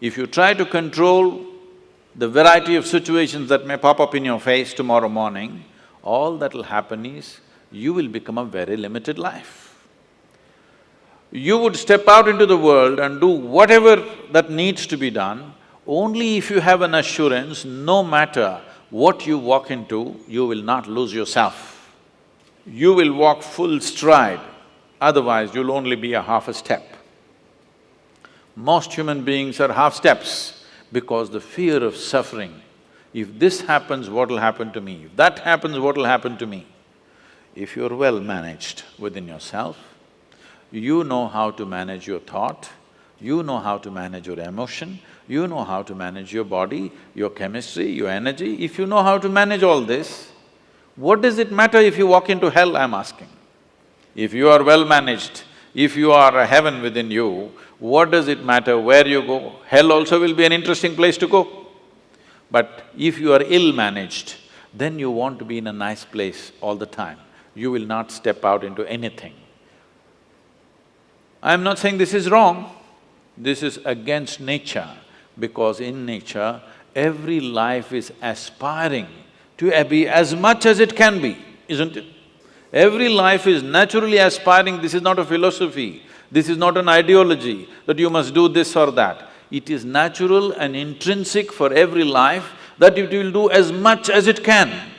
If you try to control the variety of situations that may pop up in your face tomorrow morning, all that'll happen is you will become a very limited life. You would step out into the world and do whatever that needs to be done, only if you have an assurance, no matter what you walk into, you will not lose yourself. You will walk full stride, otherwise you'll only be a half a step. Most human beings are half steps because the fear of suffering. If this happens, what'll happen to me? If that happens, what'll happen to me? If you're well managed within yourself, you know how to manage your thought, you know how to manage your emotion, you know how to manage your body, your chemistry, your energy. If you know how to manage all this, what does it matter if you walk into hell, I'm asking? If you are well managed, if you are a heaven within you, what does it matter where you go? Hell also will be an interesting place to go. But if you are ill-managed, then you want to be in a nice place all the time. You will not step out into anything. I'm not saying this is wrong, this is against nature, because in nature, every life is aspiring to be as much as it can be, isn't it? Every life is naturally aspiring, this is not a philosophy, this is not an ideology that you must do this or that. It is natural and intrinsic for every life that it will do as much as it can.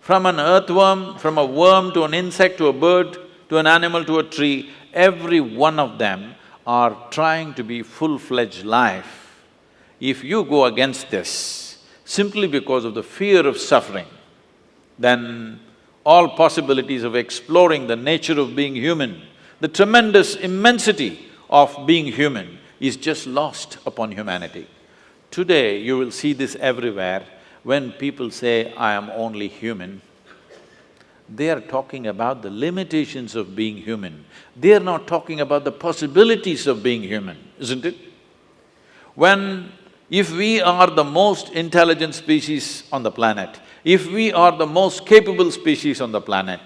From an earthworm, from a worm to an insect to a bird, to an animal to a tree, every one of them are trying to be full-fledged life. If you go against this, simply because of the fear of suffering, then all possibilities of exploring the nature of being human, the tremendous immensity of being human is just lost upon humanity. Today, you will see this everywhere, when people say, I am only human, they are talking about the limitations of being human. They are not talking about the possibilities of being human, isn't it? When… if we are the most intelligent species on the planet, if we are the most capable species on the planet,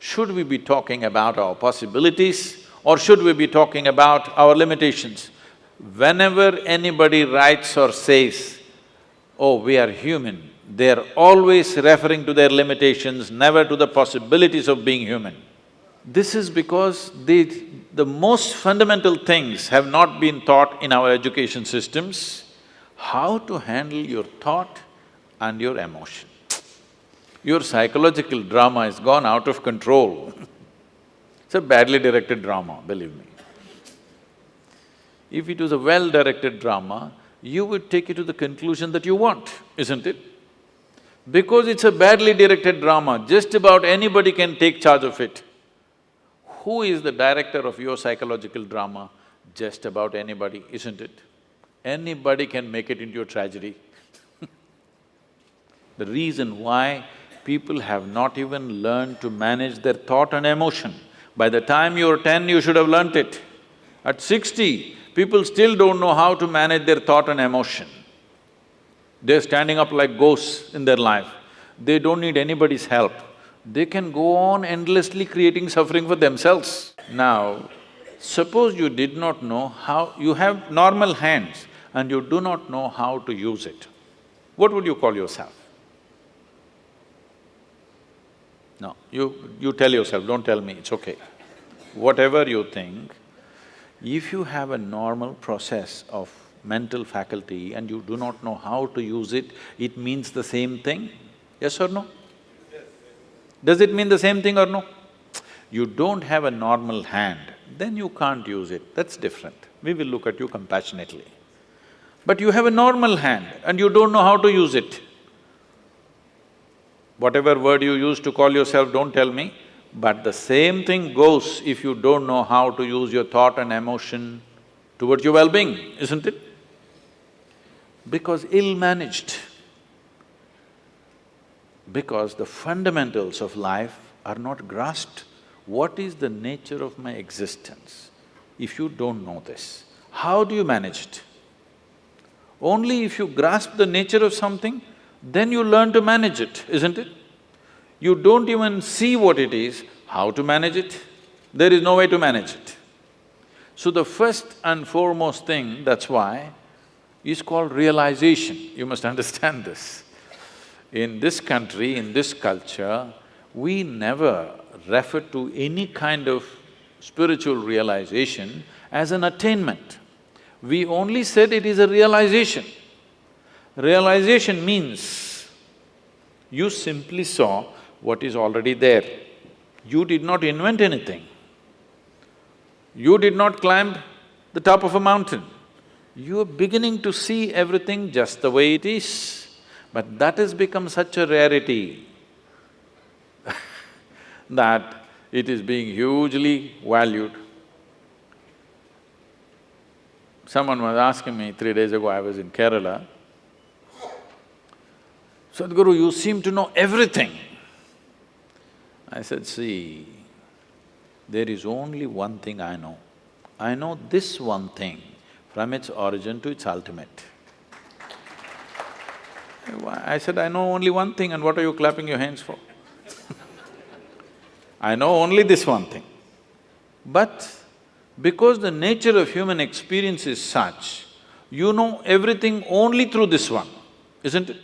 should we be talking about our possibilities or should we be talking about our limitations? Whenever anybody writes or says, oh, we are human, they're always referring to their limitations, never to the possibilities of being human. This is because the… the most fundamental things have not been taught in our education systems, how to handle your thought and your emotion. Your psychological drama has gone out of control It's a badly directed drama, believe me. If it was a well-directed drama, you would take it to the conclusion that you want, isn't it? Because it's a badly directed drama, just about anybody can take charge of it. Who is the director of your psychological drama? Just about anybody, isn't it? Anybody can make it into a tragedy The reason why people have not even learned to manage their thought and emotion. By the time you're ten, you should have learnt it. At sixty, people still don't know how to manage their thought and emotion. They're standing up like ghosts in their life. They don't need anybody's help. They can go on endlessly creating suffering for themselves. Now, suppose you did not know how… you have normal hands and you do not know how to use it, what would you call yourself? No, you… you tell yourself, don't tell me, it's okay. Whatever you think, if you have a normal process of mental faculty and you do not know how to use it, it means the same thing, yes or no? Does it mean the same thing or no? You don't have a normal hand, then you can't use it, that's different. We will look at you compassionately. But you have a normal hand and you don't know how to use it, Whatever word you use to call yourself, don't tell me, but the same thing goes if you don't know how to use your thought and emotion towards your well-being, isn't it? Because ill-managed, because the fundamentals of life are not grasped. What is the nature of my existence? If you don't know this, how do you manage it? Only if you grasp the nature of something, then you learn to manage it, isn't it? You don't even see what it is, how to manage it? There is no way to manage it. So the first and foremost thing, that's why, is called realization. You must understand this. In this country, in this culture, we never refer to any kind of spiritual realization as an attainment. We only said it is a realization. Realization means you simply saw what is already there. You did not invent anything. You did not climb the top of a mountain. You are beginning to see everything just the way it is. But that has become such a rarity that it is being hugely valued. Someone was asking me three days ago, I was in Kerala, Sadhguru, you seem to know everything. I said, see, there is only one thing I know. I know this one thing from its origin to its ultimate. I said, I know only one thing and what are you clapping your hands for? I know only this one thing. But because the nature of human experience is such, you know everything only through this one, isn't it?